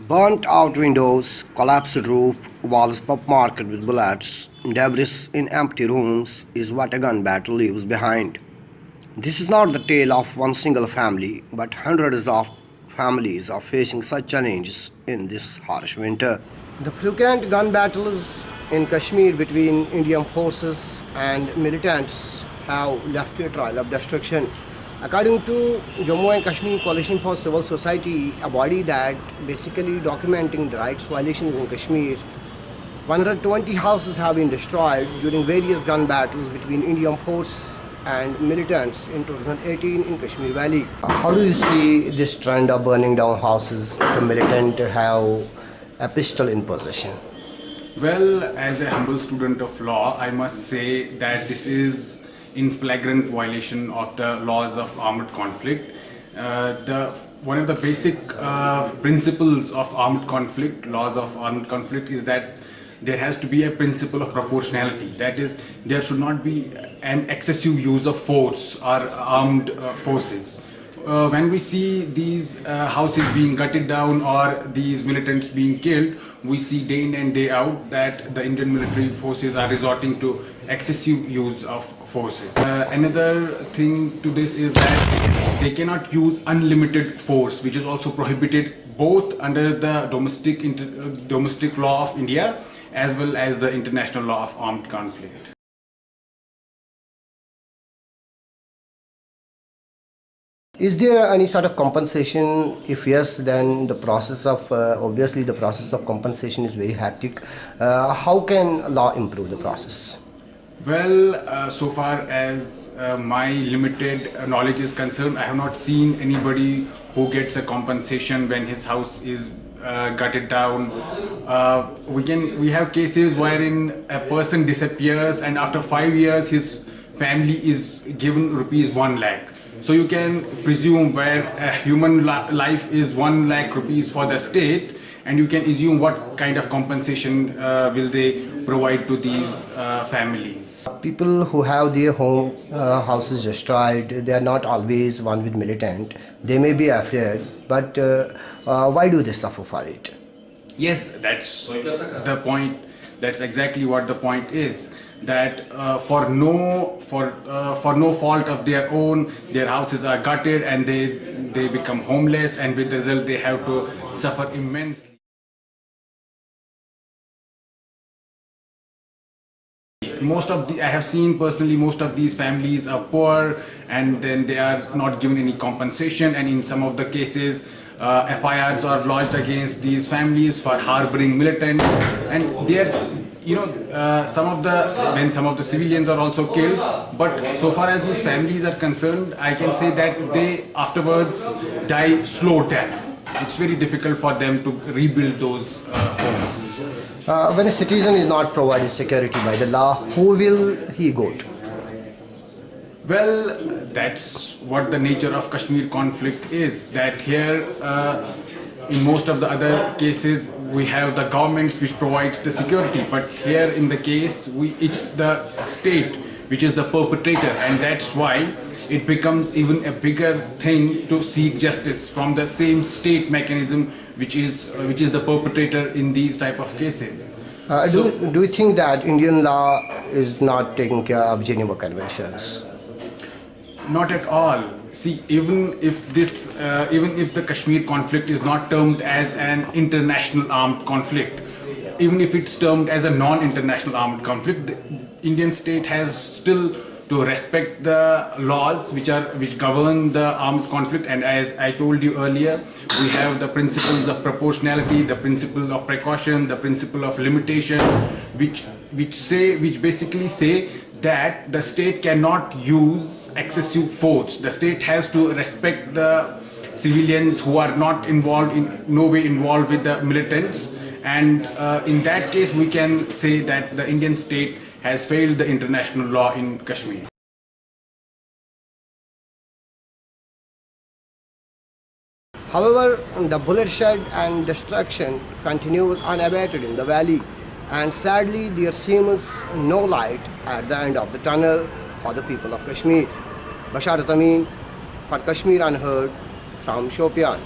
Burnt out windows, collapsed roof, walls pop-marked with bullets, debris in empty rooms is what a gun battle leaves behind. This is not the tale of one single family, but hundreds of families are facing such challenges in this harsh winter. The frequent gun battles in Kashmir between Indian forces and militants have left a trail of destruction. According to Jammu and Kashmir Coalition for Civil Society, a body that basically documenting the rights violations in Kashmir, 120 houses have been destroyed during various gun battles between Indian force and militants in 2018 in Kashmir Valley. How do you see this trend of burning down houses? The militant have a pistol in possession. Well, as a humble student of law, I must say that this is in flagrant violation of the laws of armed conflict. Uh, the one of the basic uh, principles of armed conflict, laws of armed conflict, is that there has to be a principle of proportionality. That is, there should not be an excessive use of force or armed uh, forces. Uh, when we see these uh, houses being gutted down or these militants being killed, we see day in and day out that the Indian military forces are resorting to excessive use of forces. Uh, another thing to this is that they cannot use unlimited force, which is also prohibited both under the domestic uh, domestic law of India as well as the international law of armed conflict. Is there any sort of compensation? If yes, then the process of uh, obviously the process of compensation is very hectic. Uh, how can law improve the process? Well, uh, so far as uh, my limited knowledge is concerned, I have not seen anybody who gets a compensation when his house is uh, gutted down. Uh, we can we have cases wherein a person disappears and after five years his family is given rupees one lakh so you can presume where a human life is 1 lakh rupees for the state and you can assume what kind of compensation uh, will they provide to these uh, families. People who have their home uh, houses destroyed, they are not always one with militant. They may be afraid, but uh, uh, why do they suffer for it? Yes, that's the point that's exactly what the point is that uh, for no for uh, for no fault of their own their houses are gutted and they they become homeless and with the result they have to suffer immensely. Most of the I have seen personally most of these families are poor and then they are not given any compensation and in some of the cases uh, FIRs are lodged against these families for harboring militants and they are you know uh, some of the when some of the civilians are also killed but so far as these families are concerned I can say that they afterwards die slow death it's very difficult for them to rebuild those uh, homes. Uh, when a citizen is not provided security by the law, who will he go to? Well, that's what the nature of Kashmir conflict is. That here, uh, in most of the other cases, we have the government which provides the security. But here in the case, we it's the state which is the perpetrator, and that's why it becomes even a bigger thing to seek justice from the same state mechanism which is uh, which is the perpetrator in these type of cases. Uh, so, do, do you think that Indian law is not taking care of Geneva Conventions? Not at all. See, even if this, uh, even if the Kashmir conflict is not termed as an international armed conflict, even if it's termed as a non-international armed conflict, the Indian state has still to respect the laws which are which govern the armed conflict and as I told you earlier we have the principles of proportionality the principle of precaution the principle of limitation which which say which basically say that the state cannot use excessive force. The state has to respect the civilians who are not involved in no way involved with the militants. And uh, in that case we can say that the Indian state has failed the international law in Kashmir. However, the bloodshed and destruction continues unabated in the valley and sadly there seems no light at the end of the tunnel for the people of Kashmir. Basharat Amin for Kashmir Unheard from Shopian.